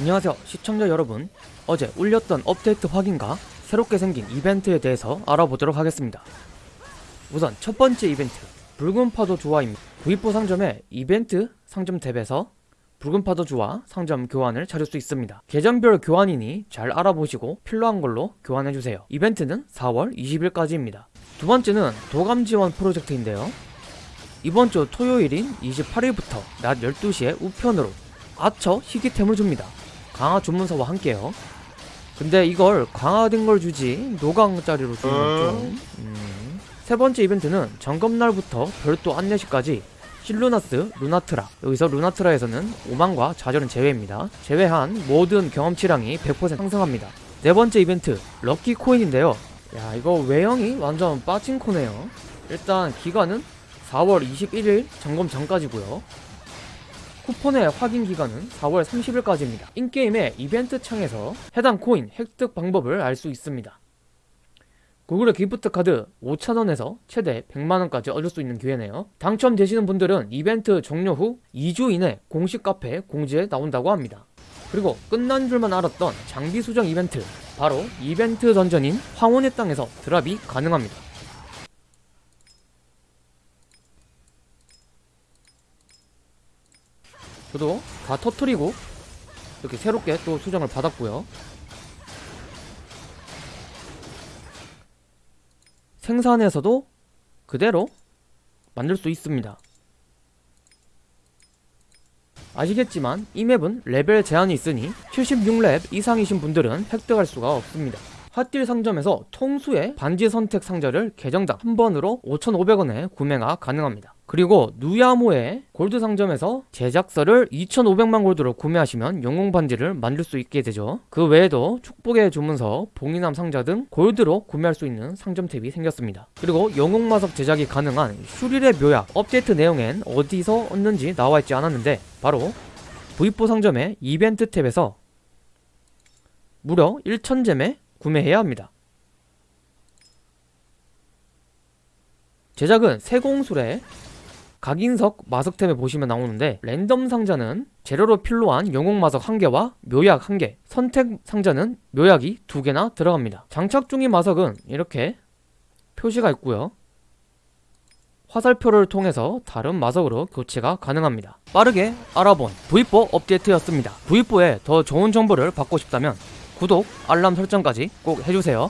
안녕하세요 시청자 여러분. 어제 울렸던 업데이트 확인과 새롭게 생긴 이벤트에 대해서 알아보도록 하겠습니다. 우선 첫 번째 이벤트 붉은 파도 조화입니다. 구입부 상점에 이벤트 상점 탭에서 붉은 파도 조화 상점 교환을 찾을 수 있습니다. 계정별 교환이니 잘 알아보시고 필요한 걸로 교환해주세요. 이벤트는 4월 20일까지입니다. 두 번째는 도감 지원 프로젝트인데요 이번 주 토요일인 28일부터 낮 12시에 우편으로 아처 희귀템을 줍니다 강화 주문서와 함께요. 근데 이걸 강화된 걸 주지 노강짜리로 주는 건좀 음. 세 번째 이벤트는 점검날부터 별도 안내시까지 실루나스, 루나트라 여기서 루나트라에서는 오만과 좌절은 제외입니다. 제외한 모든 경험치량이 100% 상승합니다. 네 번째 이벤트 럭키 코인인데요. 야 이거 외형이 완전 빠진 코네요. 일단 기간은 4월 21일 점검 전까지고요. 쿠폰의 확인 기간은 4월 30일까지입니다. in-game의 이벤트 창에서 해당 코인 획득 방법을 알 수 있습니다. 구글의 gift card 5,000원에서 최대 100만원까지 얻을 수 있는 기회네요. 당첨되시는 분들은 이벤트 종료 후 2주 이내 공식 카페 공지에 나온다고 합니다. 그리고 끝난 줄만 알았던 장비 수정 이벤트 바로 이벤트 던전인 황혼의 땅에서 drop이 가능합니다. 저도 다 터트리고 이렇게 새롭게 또 수정을 받았고요. 생산에서도 그대로 만들 수 있습니다. 아시겠지만 이 맵은 레벨 제한이 있으니 76렙 이상이신 분들은 획득할 수가 없습니다. hot deal 상점에서 통솔의 반지 선택 상자를 계정당 한 번으로 5,500원에 구매가 가능합니다. 그리고 누야모의 골드 상점에서 제작서를 2,500만 골드로 구매하시면 영웅 반지를 만들 수 있게 되죠. 그 외에도 축복의 주문서, 봉인함 상자 등 골드로 구매할 수 있는 상점 탭이 생겼습니다. 그리고 영웅 마석 제작이 가능한 슈릴의 묘약 업데이트 내용엔 어디서 얻는지 나와 있지 않았는데 바로 V4 상점의 이벤트 탭에서 무려 1,000잼에 구매해야 합니다. 제작은 세공술의 각인석 마석템에 보시면 나오는데 랜덤 상자는 재료로 필요한 영웅 마석 1개와 묘약 1개 선택 상자는 묘약이 2개나 들어갑니다. 장착 중인 마석은 이렇게 표시가 있고요. 화살표를 통해서 다른 마석으로 교체가 가능합니다. 빠르게 알아본 V4 업데이트였습니다. V4에 더 좋은 정보를 받고 싶다면 구독, 알람 설정까지 꼭 해주세요.